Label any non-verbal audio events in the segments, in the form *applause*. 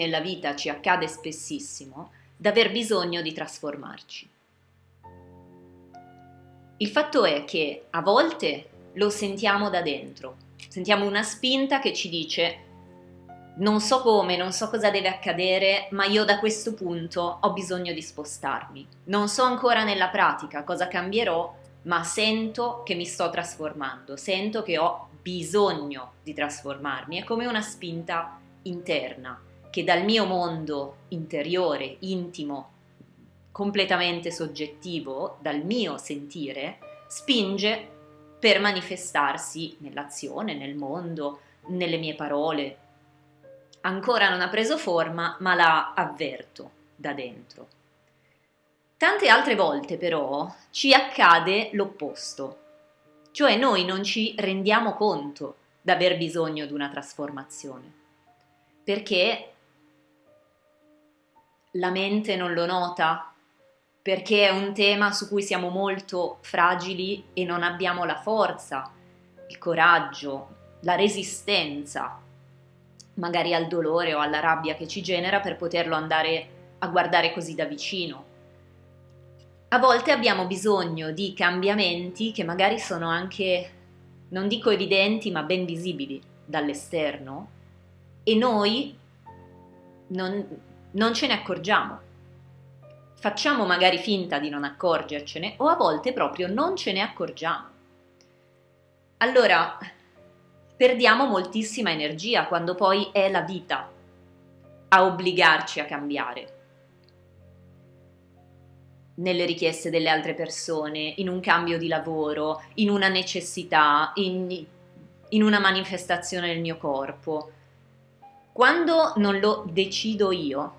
nella vita ci accade spessissimo, d'aver bisogno di trasformarci. Il fatto è che a volte lo sentiamo da dentro, sentiamo una spinta che ci dice non so come, non so cosa deve accadere, ma io da questo punto ho bisogno di spostarmi. Non so ancora nella pratica cosa cambierò, ma sento che mi sto trasformando, sento che ho bisogno di trasformarmi. È come una spinta interna che dal mio mondo interiore, intimo, completamente soggettivo, dal mio sentire, spinge per manifestarsi nell'azione, nel mondo, nelle mie parole. Ancora non ha preso forma, ma la avverto da dentro. Tante altre volte però ci accade l'opposto, cioè noi non ci rendiamo conto di aver bisogno di una trasformazione, perché la mente non lo nota, perché è un tema su cui siamo molto fragili e non abbiamo la forza, il coraggio, la resistenza, magari al dolore o alla rabbia che ci genera per poterlo andare a guardare così da vicino. A volte abbiamo bisogno di cambiamenti che magari sono anche, non dico evidenti, ma ben visibili dall'esterno e noi non, non ce ne accorgiamo. Facciamo magari finta di non accorgercene o a volte proprio non ce ne accorgiamo. Allora, perdiamo moltissima energia quando poi è la vita a obbligarci a cambiare nelle richieste delle altre persone, in un cambio di lavoro, in una necessità, in, in una manifestazione del mio corpo. Quando non lo decido io,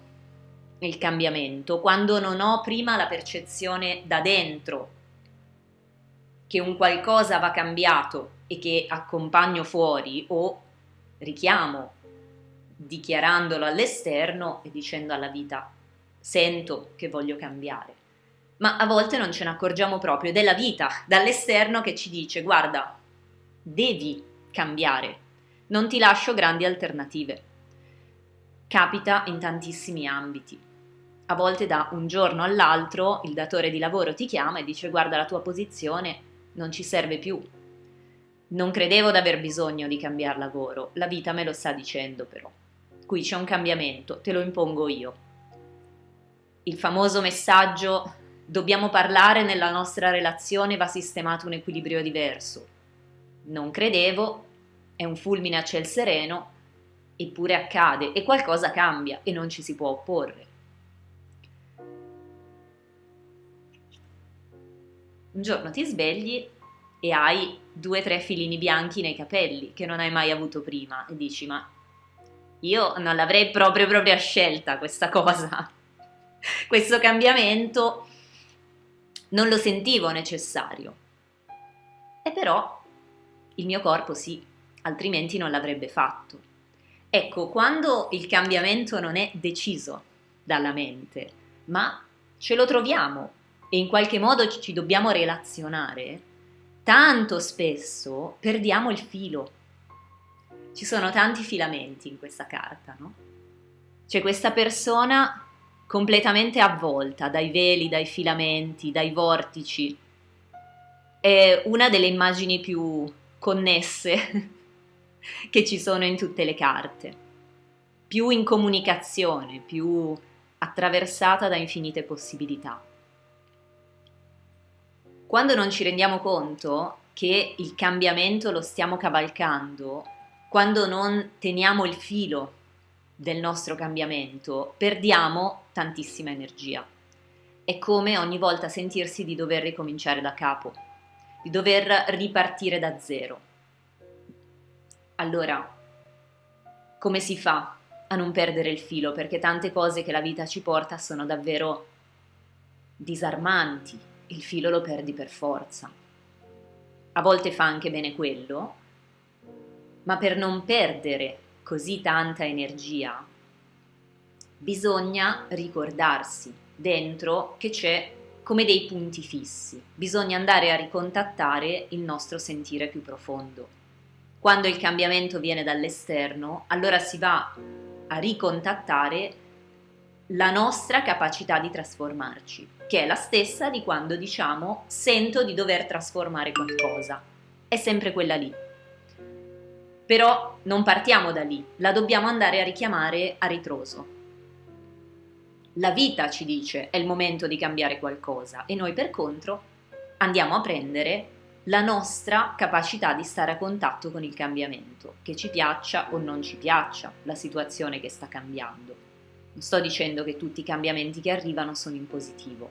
il cambiamento, quando non ho prima la percezione da dentro che un qualcosa va cambiato e che accompagno fuori o richiamo dichiarandolo all'esterno e dicendo alla vita sento che voglio cambiare. Ma a volte non ce ne accorgiamo proprio, ed è la vita dall'esterno che ci dice guarda, devi cambiare, non ti lascio grandi alternative. Capita in tantissimi ambiti a volte da un giorno all'altro il datore di lavoro ti chiama e dice guarda la tua posizione non ci serve più. Non credevo di aver bisogno di cambiare lavoro, la vita me lo sta dicendo però. Qui c'è un cambiamento, te lo impongo io. Il famoso messaggio dobbiamo parlare nella nostra relazione va sistemato un equilibrio diverso. Non credevo, è un fulmine a ciel sereno, eppure accade e qualcosa cambia e non ci si può opporre. Un giorno ti svegli e hai due o tre filini bianchi nei capelli che non hai mai avuto prima e dici ma io non l'avrei proprio proprio scelta questa cosa, *laughs* questo cambiamento non lo sentivo necessario. E però il mio corpo sì, altrimenti non l'avrebbe fatto. Ecco, quando il cambiamento non è deciso dalla mente, ma ce lo troviamo e in qualche modo ci dobbiamo relazionare, tanto spesso perdiamo il filo. Ci sono tanti filamenti in questa carta, no? C'è questa persona completamente avvolta dai veli, dai filamenti, dai vortici. È una delle immagini più connesse *laughs* che ci sono in tutte le carte, più in comunicazione, più attraversata da infinite possibilità. Quando non ci rendiamo conto che il cambiamento lo stiamo cavalcando, quando non teniamo il filo del nostro cambiamento, perdiamo tantissima energia. È come ogni volta sentirsi di dover ricominciare da capo, di dover ripartire da zero. Allora, come si fa a non perdere il filo? Perché tante cose che la vita ci porta sono davvero disarmanti, il filo lo perdi per forza. A volte fa anche bene quello, ma per non perdere così tanta energia bisogna ricordarsi dentro che c'è come dei punti fissi, bisogna andare a ricontattare il nostro sentire più profondo. Quando il cambiamento viene dall'esterno, allora si va a ricontattare la nostra capacità di trasformarci, che è la stessa di quando diciamo sento di dover trasformare qualcosa. È sempre quella lì. Però non partiamo da lì, la dobbiamo andare a richiamare a ritroso. La vita ci dice è il momento di cambiare qualcosa e noi per contro andiamo a prendere la nostra capacità di stare a contatto con il cambiamento, che ci piaccia o non ci piaccia la situazione che sta cambiando. Non sto dicendo che tutti i cambiamenti che arrivano sono in positivo,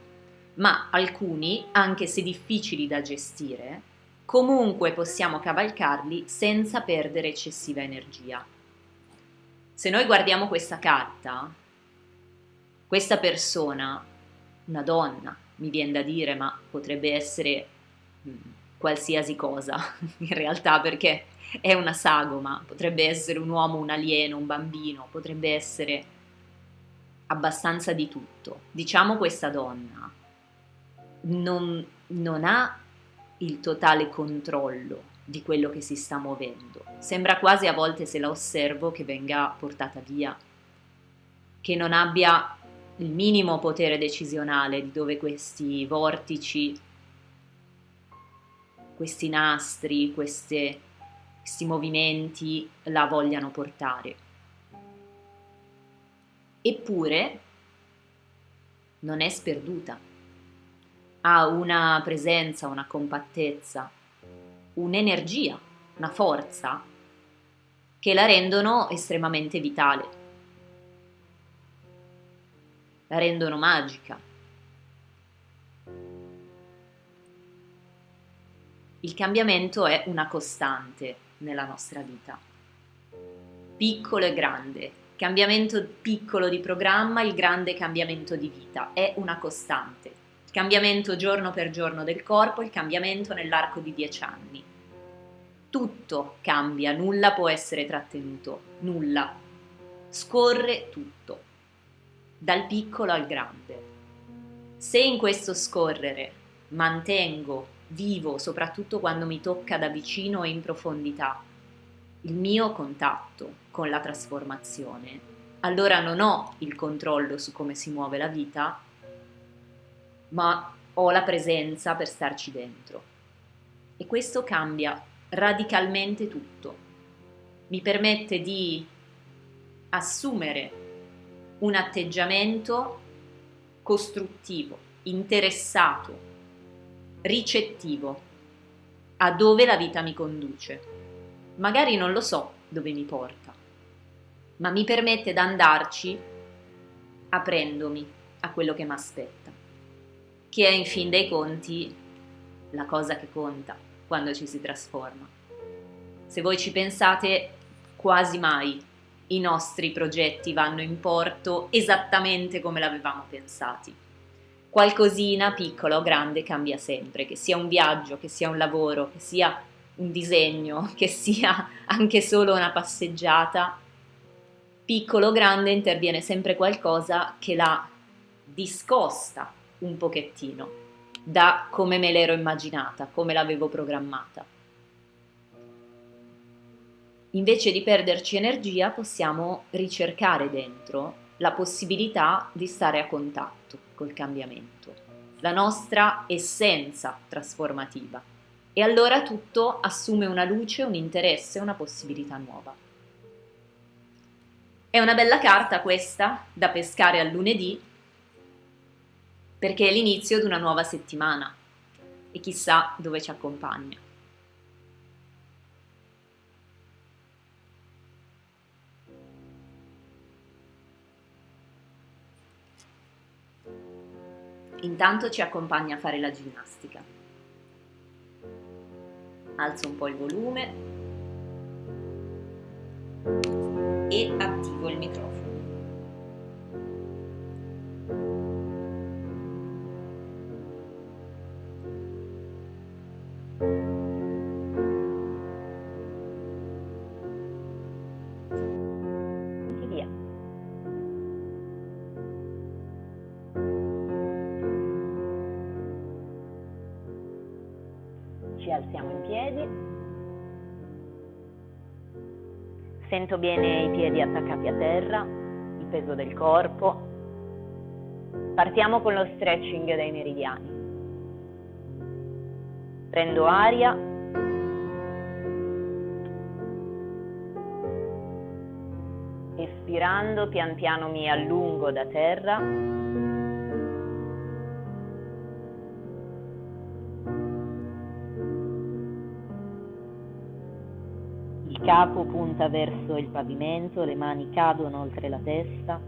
ma alcuni, anche se difficili da gestire, comunque possiamo cavalcarli senza perdere eccessiva energia. Se noi guardiamo questa carta, questa persona, una donna, mi viene da dire, ma potrebbe essere mm, qualsiasi cosa *laughs* in realtà perché è una sagoma, potrebbe essere un uomo, un alieno, un bambino, potrebbe essere abbastanza di tutto. Diciamo questa donna non, non ha il totale controllo di quello che si sta muovendo. Sembra quasi a volte se la osservo che venga portata via, che non abbia il minimo potere decisionale di dove questi vortici, questi nastri, queste, questi movimenti la vogliano portare. Eppure non è sperduta. Ha una presenza, una compattezza, un'energia, una forza che la rendono estremamente vitale, la rendono magica. Il cambiamento è una costante nella nostra vita, piccolo e grande, cambiamento piccolo di programma, il grande cambiamento di vita, è una costante. Il cambiamento giorno per giorno del corpo, il cambiamento nell'arco di dieci anni. Tutto cambia, nulla può essere trattenuto, nulla. Scorre tutto, dal piccolo al grande. Se in questo scorrere mantengo vivo, soprattutto quando mi tocca da vicino e in profondità, il mio contatto con la trasformazione, allora non ho il controllo su come si muove la vita, ma ho la presenza per starci dentro. E questo cambia radicalmente tutto. Mi permette di assumere un atteggiamento costruttivo, interessato, ricettivo a dove la vita mi conduce magari non lo so dove mi porta, ma mi permette di andarci aprendomi a quello che mi aspetta, che è in fin dei conti la cosa che conta quando ci si trasforma. Se voi ci pensate, quasi mai i nostri progetti vanno in porto esattamente come l'avevamo pensati. Qualcosina, piccola o grande, cambia sempre, che sia un viaggio, che sia un lavoro, che sia un disegno, *laughs* che sia anche solo una passeggiata, piccolo o grande interviene sempre qualcosa che la discosta un pochettino da come me l'ero immaginata, come l'avevo programmata. Invece di perderci energia possiamo ricercare dentro la possibilità di stare a contatto col cambiamento, la nostra essenza trasformativa e allora tutto assume una luce, un interesse, una possibilità nuova. È una bella carta questa da pescare a lunedì perché è l'inizio di una nuova settimana e chissà dove ci accompagna. Intanto ci accompagna a fare la ginnastica alzo un po' il volume e attivo il microfono. Ci alziamo in piedi, Sento bene i piedi attaccati a terra, il peso del corpo. Partiamo con lo stretching dei meridiani. Prendo aria. Espirando pian piano mi allungo da terra. Capo punta verso il pavimento, le mani cadono oltre la testa.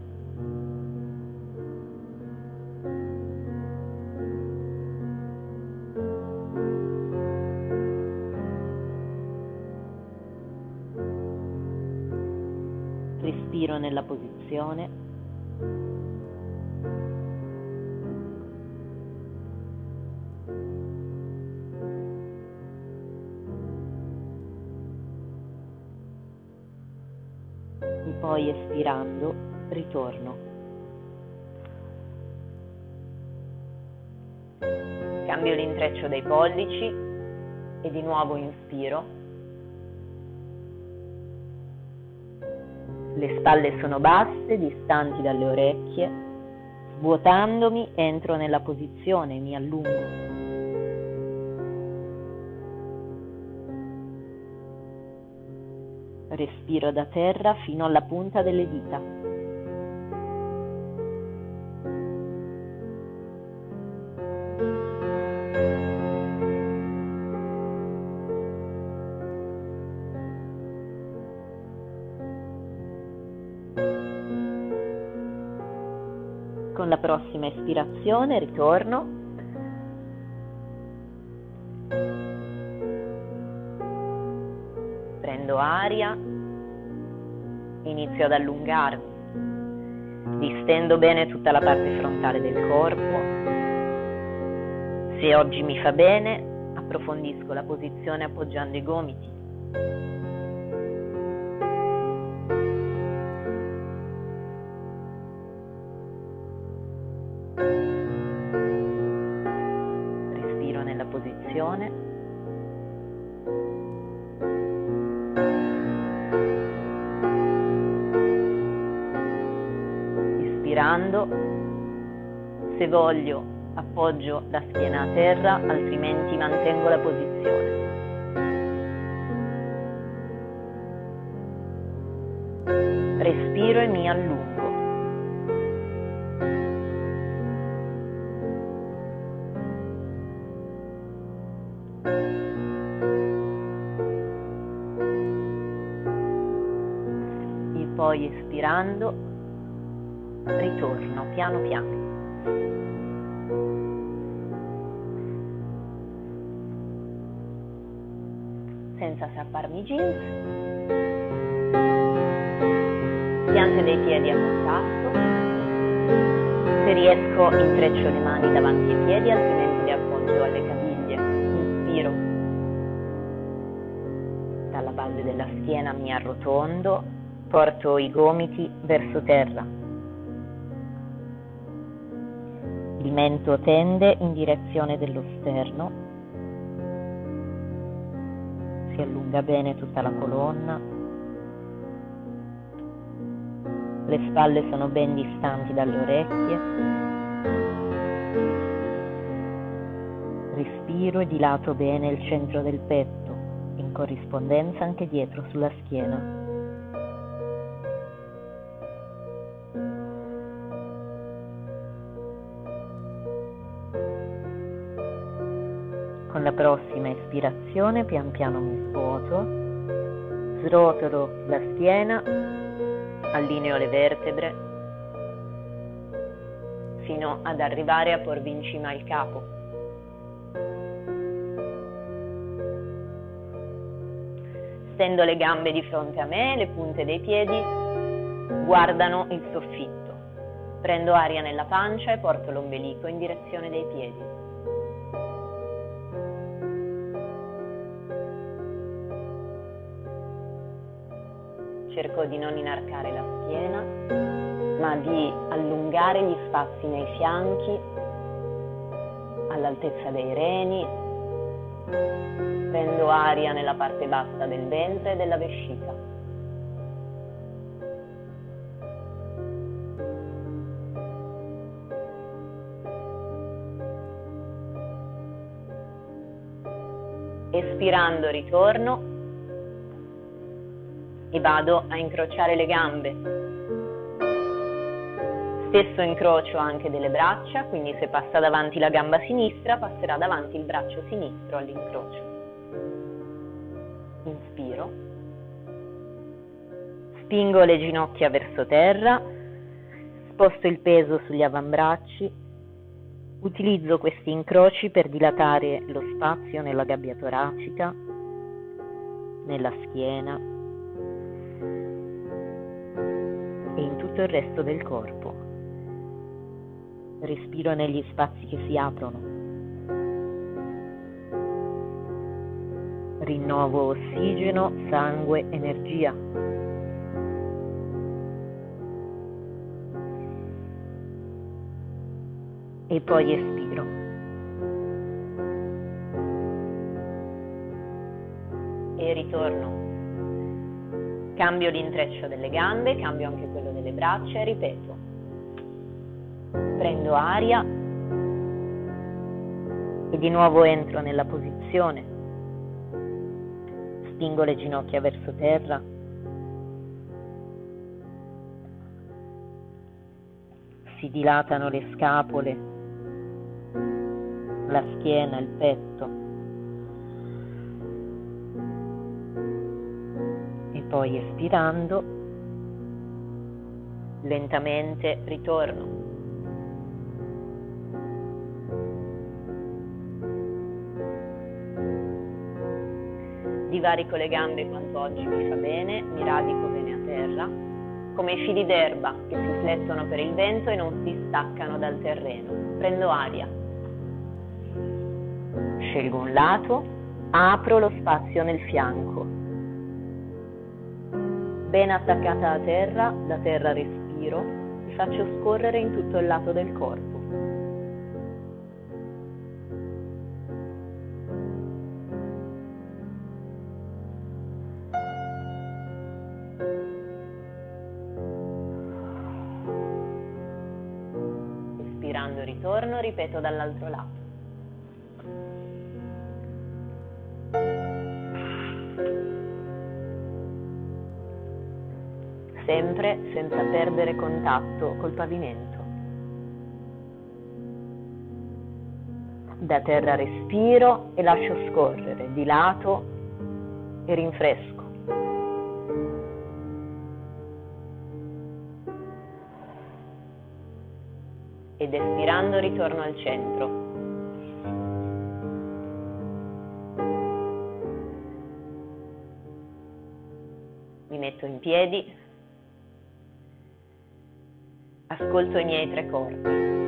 Respiro nella posizione. Poi espirando ritorno. Cambio l'intreccio dei pollici e di nuovo inspiro. Le spalle sono basse, distanti dalle orecchie. Svuotandomi entro nella posizione, mi allungo. Respiro da terra fino alla punta delle dita. Con la prossima espirazione ritorno aria, inizio ad allungarmi, distendo bene tutta la parte frontale del corpo. Se oggi mi fa bene, approfondisco la posizione appoggiando i gomiti. Inspirando, se voglio appoggio la schiena a terra, altrimenti mantengo la posizione. Respiro e mi allungo. Piano piano. Senza strapparmi i jeans, piante dei piedi a contatto, se riesco intreccio le mani davanti ai piedi, altrimenti le appoggio alle caviglie, inspiro, dalla base della schiena mi arrotondo, porto i gomiti verso terra. Il mento tende in direzione dello sterno, si allunga bene tutta la colonna, le spalle sono ben distanti dalle orecchie, respiro e dilato bene il centro del petto, in corrispondenza anche dietro sulla schiena. Prossima espirazione pian piano mi svuoto, srotolo la schiena, allineo le vertebre fino ad arrivare a porvi in cima il capo. Stendo le gambe di fronte a me, le punte dei piedi guardano il soffitto. Prendo aria nella pancia e porto l'ombelico in direzione dei piedi. dico di non inarcare la schiena, ma di allungare gli spazi nei fianchi, all'altezza dei reni, prendo aria nella parte bassa del ventre e della vescica. Espirando ritorno e vado a incrociare le gambe. Stesso incrocio anche delle braccia, quindi se passa davanti la gamba sinistra, passerà davanti il braccio sinistro all'incrocio. Inspiro. Spingo le ginocchia verso terra, sposto il peso sugli avambracci Utilizzo questi incroci per dilatare lo spazio nella gabbia toracica, nella schiena tutto il resto del corpo. Respiro negli spazi che si aprono. Rinnovo ossigeno, sangue, energia. e poi espiro. E ritorno. Cambio l'intreccio delle gambe, cambio anche quello delle braccia e ripeto. Prendo aria e di nuovo entro nella posizione. Spingo le ginocchia verso terra. Si dilatano le scapole la schiena, il petto. Poi espirando, lentamente ritorno. Divarico le gambe quanto oggi mi fa bene, mi radico bene a terra, come i fili d'erba che si flettono per il vento e non si staccano dal terreno. Prendo aria scelgo un lato, apro lo spazio nel fianco. Ben attaccata a terra, da terra respiro e faccio scorrere in tutto il lato del corpo. Espirando ritorno, ripeto dall'altro lato. Sempre senza perdere contatto col pavimento. Da terra respiro e lascio scorrere di lato e rinfresco. Ed espirando ritorno al centro. Mi metto in piedi ascolto i miei tre corpi.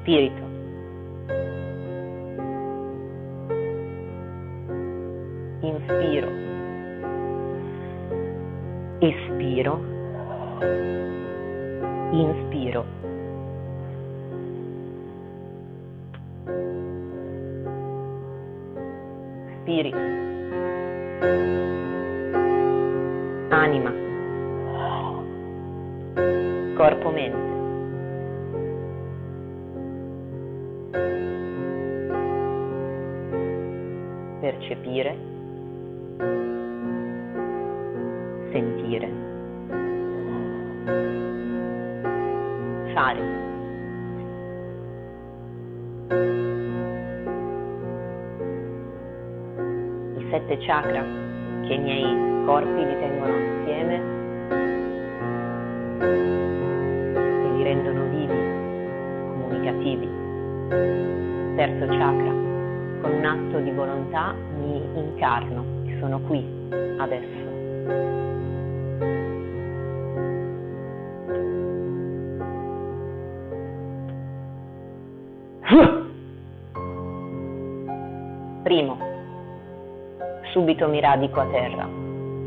Spirito. Inspiro, espiro, inspiro. Spirito, anima, corpo-mente. Percepire, sentire, fare. I sette chakra che i miei corpi li tengono assieme e li rendono vivi, comunicativi. Terzo chakra con un atto di volontà incarno e sono qui, adesso. Primo, subito mi radico a terra.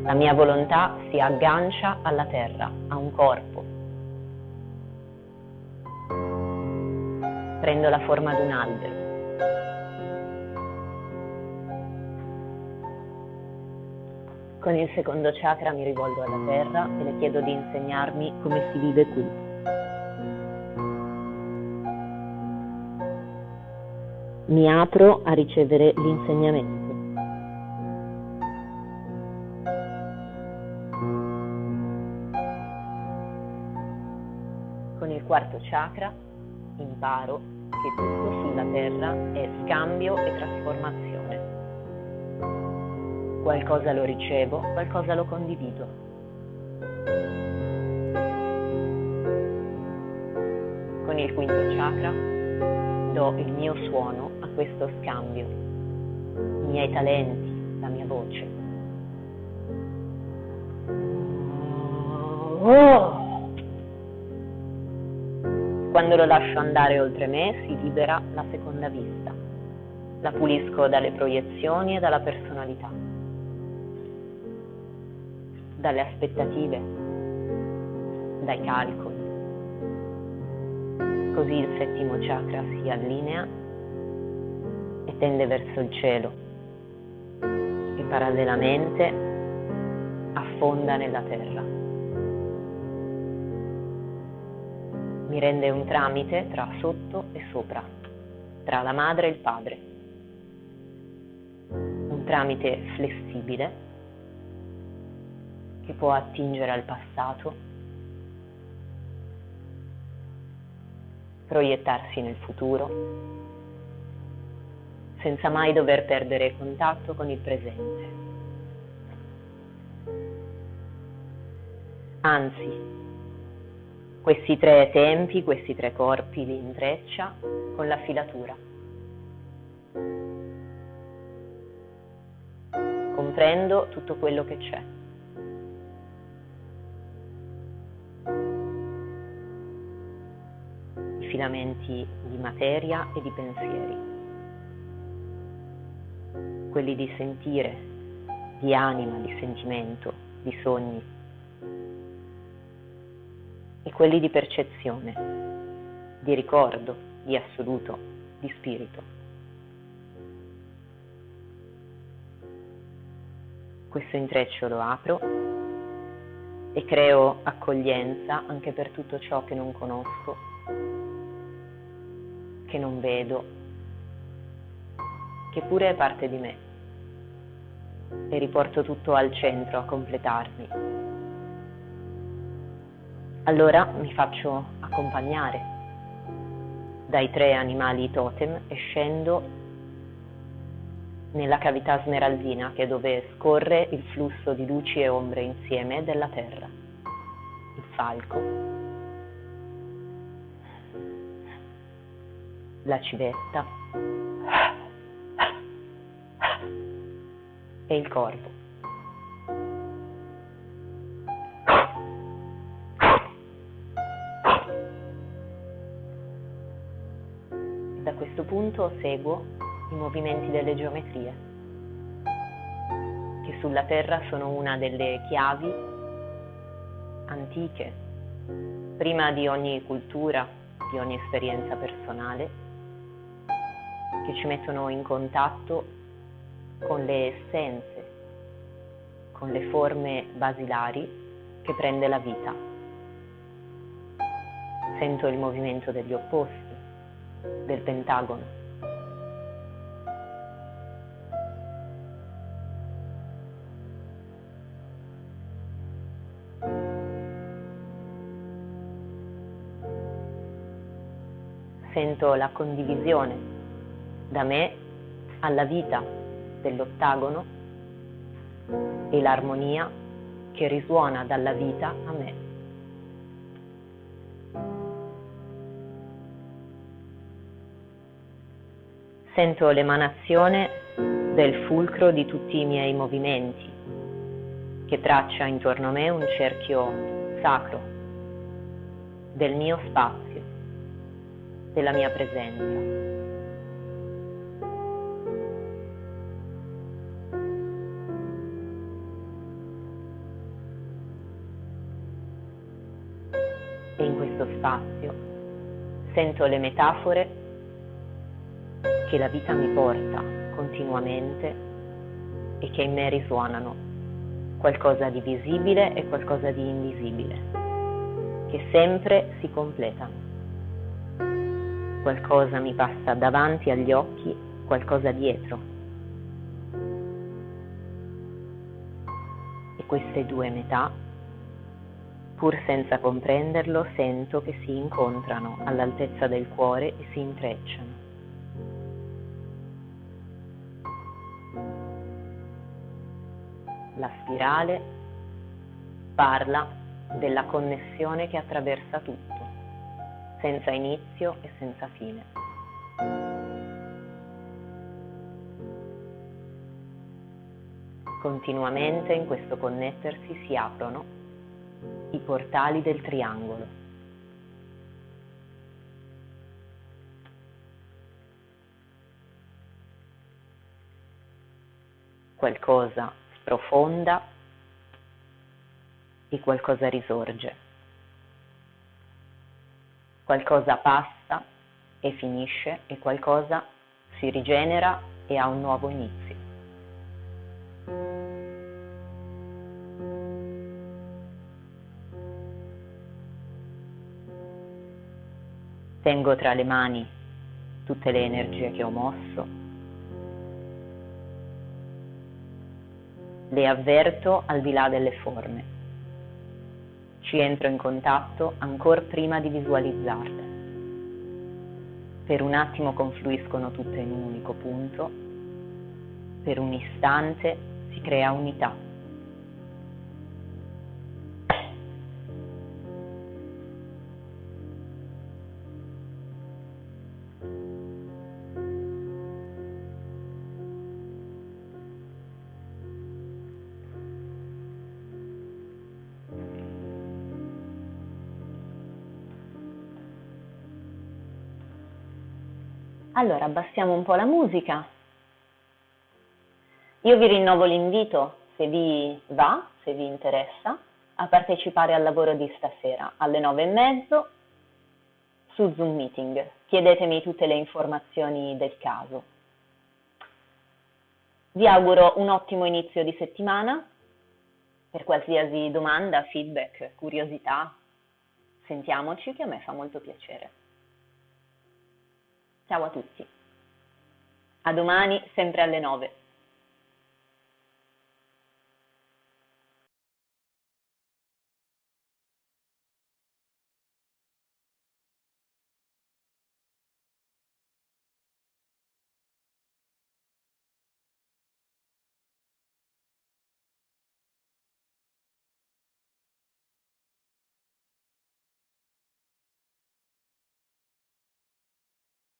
La mia volontà si aggancia alla terra, a un corpo. Prendo la forma di un albero. Con il secondo chakra mi rivolgo alla terra e le chiedo di insegnarmi come si vive qui. Mi apro a ricevere l'insegnamento. Con il quarto chakra imparo che tutto sulla terra è scambio e trasformazione qualcosa lo ricevo, qualcosa lo condivido. Con il quinto chakra do il mio suono a questo scambio, i miei talenti, la mia voce. Quando lo lascio andare oltre me si libera la seconda vista. La pulisco dalle proiezioni e dalla personalità dalle aspettative, dai calcoli. Così il settimo chakra si allinea e tende verso il cielo e parallelamente affonda nella terra. Mi rende un tramite tra sotto e sopra, tra la madre e il padre. Un tramite flessibile che può attingere al passato, proiettarsi nel futuro, senza mai dover perdere contatto con il presente. Anzi, questi tre tempi, questi tre corpi li intreccia con la filatura. Comprendo tutto quello che c'è. Filamenti di materia e di pensieri, quelli di sentire, di anima, di sentimento, di sogni. E quelli di percezione, di ricordo, di assoluto, di spirito. Questo intreccio lo apro e creo accoglienza anche per tutto ciò che non conosco che non vedo, che pure è parte di me. E riporto tutto al centro a completarmi. Allora mi faccio accompagnare dai tre animali totem e scendo nella cavità smeraldina che è dove scorre il flusso di luci e ombre insieme della terra. Il falco, la civetta e il corvo. Da questo punto seguo i movimenti delle geometrie, che sulla Terra sono una delle chiavi antiche, prima di ogni cultura, di ogni esperienza personale che ci mettono in contatto con le essenze, con le forme basilari che prende la vita. Sento il movimento degli opposti, del pentagono. Sento la condivisione da me alla vita dell'ottagono e l'armonia che risuona dalla vita a me. Sento l'emanazione del fulcro di tutti i miei movimenti che traccia intorno a me un cerchio sacro del mio spazio, della mia presenza. Sento le metafore che la vita mi porta continuamente e che in me risuonano, qualcosa di visibile e qualcosa di invisibile, che sempre si completano. Qualcosa mi passa davanti agli occhi, qualcosa dietro. E queste due metà, pur senza comprenderlo, sento che si incontrano all'altezza del cuore e si intrecciano. La spirale parla della connessione che attraversa tutto, senza inizio e senza fine. Continuamente in questo connettersi si aprono i portali del triangolo. Qualcosa sprofonda e qualcosa risorge. Qualcosa passa e finisce e qualcosa si rigenera e ha un nuovo inizio. Tengo tra le mani tutte le energie che ho mosso le avverto al di là delle forme. Ci entro in contatto ancora prima di visualizzarle. Per un attimo confluiscono tutte in un unico punto, per un istante si crea unità. Allora abbassiamo un po' la musica. Io vi rinnovo l'invito, se vi va, se vi interessa, a partecipare al lavoro di stasera alle nove e mezzo su Zoom Meeting. Chiedetemi tutte le informazioni del caso. Vi auguro un ottimo inizio di settimana. Per qualsiasi domanda, feedback, curiosità, sentiamoci che a me fa molto piacere. Ciao a tutti. A domani, sempre alle 9.